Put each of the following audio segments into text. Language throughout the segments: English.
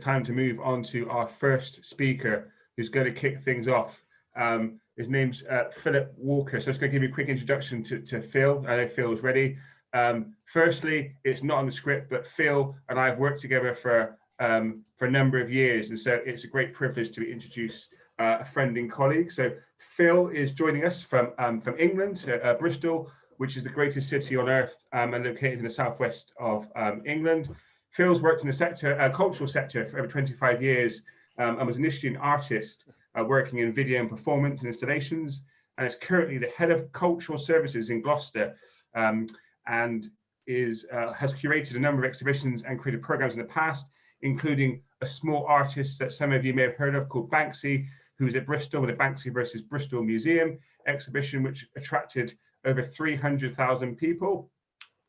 time to move on to our first speaker who's going to kick things off. Um, his name's uh, Philip Walker. So I'm just going to give you a quick introduction to, to Phil. I know Phil's ready. Um, firstly, it's not on the script, but Phil and I have worked together for um, for a number of years, and so it's a great privilege to introduce uh, a friend and colleague. So Phil is joining us from um, from England, uh, Bristol, which is the greatest city on earth um, and located in the southwest of um, England. Phil's worked in the sector, uh, cultural sector for over 25 years um, and was initially an artist uh, working in video and performance and installations and is currently the head of cultural services in Gloucester um, and is uh, has curated a number of exhibitions and created programs in the past, including a small artist that some of you may have heard of called Banksy, who's at Bristol with the Banksy versus Bristol Museum exhibition, which attracted over 300,000 people.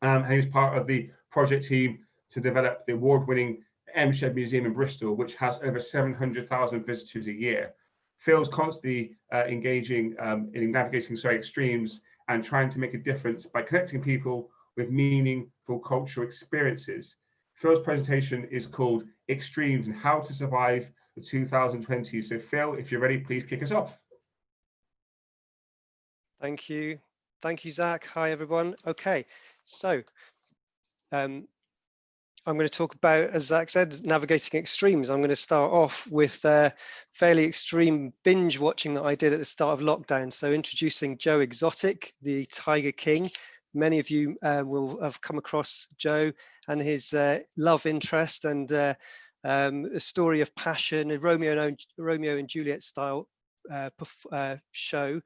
Um, and he was part of the project team to develop the award-winning M Shed Museum in Bristol, which has over 700,000 visitors a year. Phil's constantly uh, engaging um, in navigating sorry, extremes and trying to make a difference by connecting people with meaningful cultural experiences. Phil's presentation is called Extremes and How to Survive the 2020s. So Phil, if you're ready, please kick us off. Thank you. Thank you, Zach. Hi, everyone. Okay, so um, I'm going to talk about, as Zach said, navigating extremes. I'm going to start off with uh, fairly extreme binge watching that I did at the start of lockdown. So introducing Joe Exotic, the Tiger King. Many of you uh, will have come across Joe and his uh, love interest and uh, um, a story of passion, a Romeo and, Romeo and Juliet style uh, uh, show,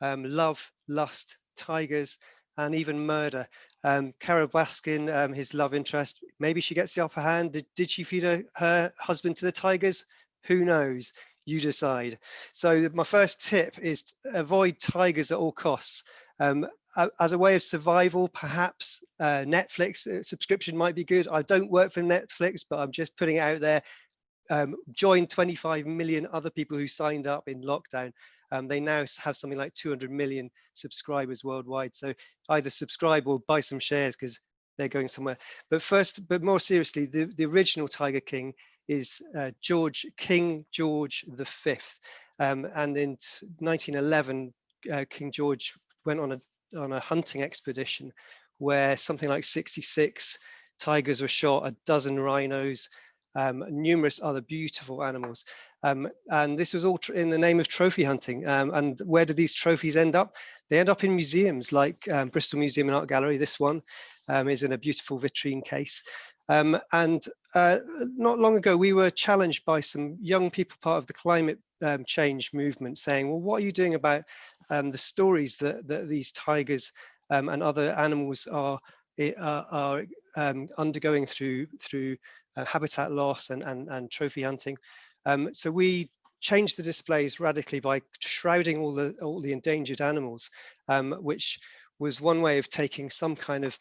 um, love, lust, tigers, and even murder. Um, Carole Baskin, um, his love interest, maybe she gets the upper hand. Did, did she feed her, her husband to the tigers? Who knows? You decide. So my first tip is avoid tigers at all costs. Um, as a way of survival, perhaps uh, Netflix uh, subscription might be good. I don't work for Netflix, but I'm just putting it out there. Um, join 25 million other people who signed up in lockdown um, they now have something like 200 million subscribers worldwide. So either subscribe or buy some shares because they're going somewhere. But first, but more seriously, the, the original Tiger King is uh, George King George V. Um, and in 1911, uh, King George went on a on a hunting expedition where something like 66 tigers were shot, a dozen rhinos, um, numerous other beautiful animals. Um, and this was all in the name of trophy hunting. Um, and where do these trophies end up? They end up in museums like um, Bristol Museum and Art Gallery. This one um, is in a beautiful vitrine case. Um, and uh, not long ago, we were challenged by some young people, part of the climate change movement, saying, well, what are you doing about the stories that, that these tigers and other animals are, eh, are, are undergoing through, through uh, habitat loss and, and, and trophy hunting? Um, so we changed the displays radically by shrouding all the all the endangered animals, um, which was one way of taking some kind of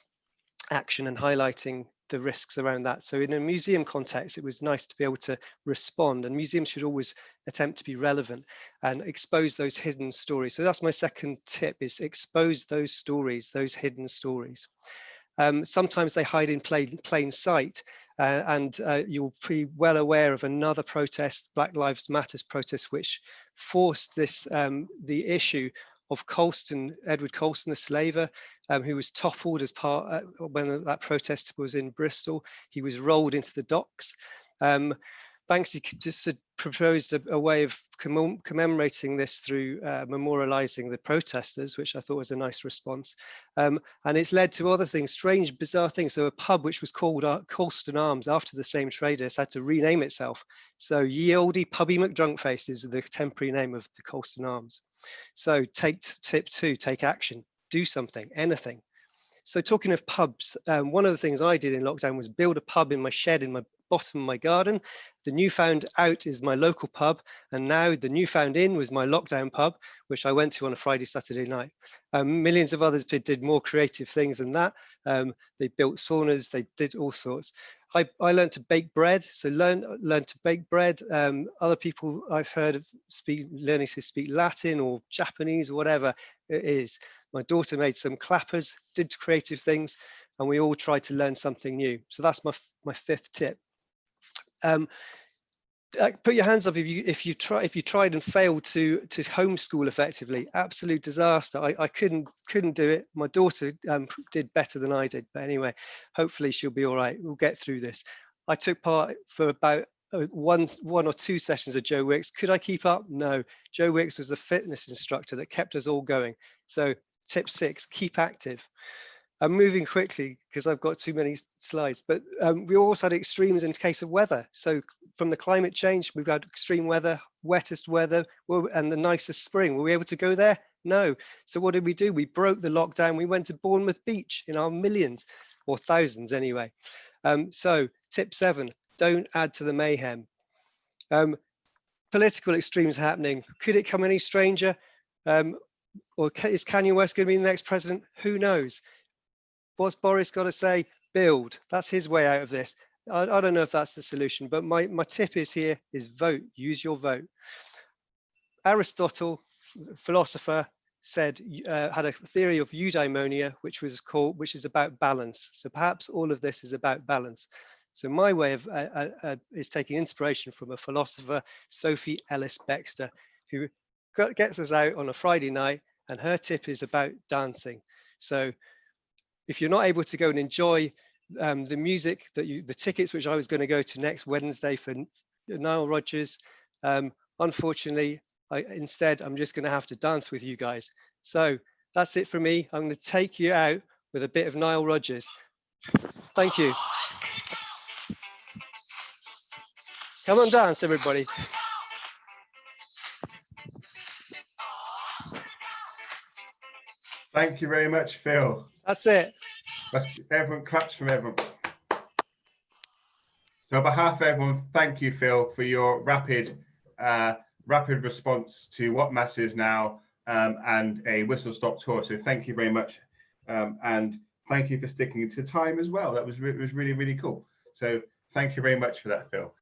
action and highlighting the risks around that. So in a museum context, it was nice to be able to respond and museums should always attempt to be relevant and expose those hidden stories. So that's my second tip is expose those stories, those hidden stories. Um, sometimes they hide in plain, plain sight uh, and uh, you'll be well aware of another protest, Black Lives Matters protest, which forced this um, the issue of Colston, Edward Colston, the slaver, um, who was toppled as part uh, when that protest was in Bristol. He was rolled into the docks. Um, Banksy just proposed a, a, way of commem commemorating this through uh, memorializing the protesters, which I thought was a nice response. Um, and it's led to other things, strange, bizarre things. So a pub which was called uh, Colston Arms after the same traders had to rename itself. So Ye Olde Pubby McDrunkface is the temporary name of the Colston Arms. So take tip two, take action, do something, anything. So talking of pubs, um, one of the things I did in lockdown was build a pub in my shed in my bottom of my garden. The Newfound Out is my local pub. And now the Newfound Inn was my lockdown pub, which I went to on a Friday, Saturday night. Um, millions of others did more creative things than that. Um, they built saunas, they did all sorts. I, I learned to bake bread, so learn learn to bake bread. Um, other people I've heard of speak, learning to speak Latin or Japanese or whatever it is. My daughter made some clappers, did creative things, and we all tried to learn something new. So that's my, my fifth tip. Um, put your hands up if you if you try if you tried and failed to to homeschool effectively. Absolute disaster. I, I couldn't couldn't do it. My daughter um, did better than I did but anyway hopefully she'll be all right. We'll get through this. I took part for about uh, one one or two sessions of Joe Wicks. Could I keep up? No. Joe Wicks was the fitness instructor that kept us all going. So tip six keep active I'm moving quickly because I've got too many slides, but um, we also had extremes in case of weather. So from the climate change, we've got extreme weather, wettest weather, and the nicest spring. Were we able to go there? No. So what did we do? We broke the lockdown. We went to Bournemouth Beach in our millions or thousands anyway. Um, so tip seven, don't add to the mayhem. Um, political extremes happening. Could it come any stranger? Um, or is Kanye West going to be the next president? Who knows? What's Boris got to say? Build. That's his way out of this. I, I, don't know if that's the solution, but my, my tip is here is vote, use your vote. Aristotle, philosopher, said uh, had a theory of eudaimonia, which was called, which is about balance. So perhaps all of this is about balance. So my way of uh, uh, uh is taking inspiration from a philosopher, Sophie Ellis Bextor, who gets us out on a Friday night, and her tip is about dancing. So if you're not able to go and enjoy um, the music that you, the tickets which I was going to go to next Wednesday for Nile Rodgers, um, unfortunately, I, instead, I'm just going to have to dance with you guys. So that's it for me. I'm going to take you out with a bit of Nile Rodgers. Thank you. Come on, dance, everybody. Thank you very much, Phil. That's it. That's, everyone claps from everyone. So on behalf of everyone, thank you, Phil, for your rapid, uh, rapid response to what matters now um, and a whistle stop tour. So thank you very much. Um, and thank you for sticking to time as well. That was, was really, really cool. So thank you very much for that, Phil.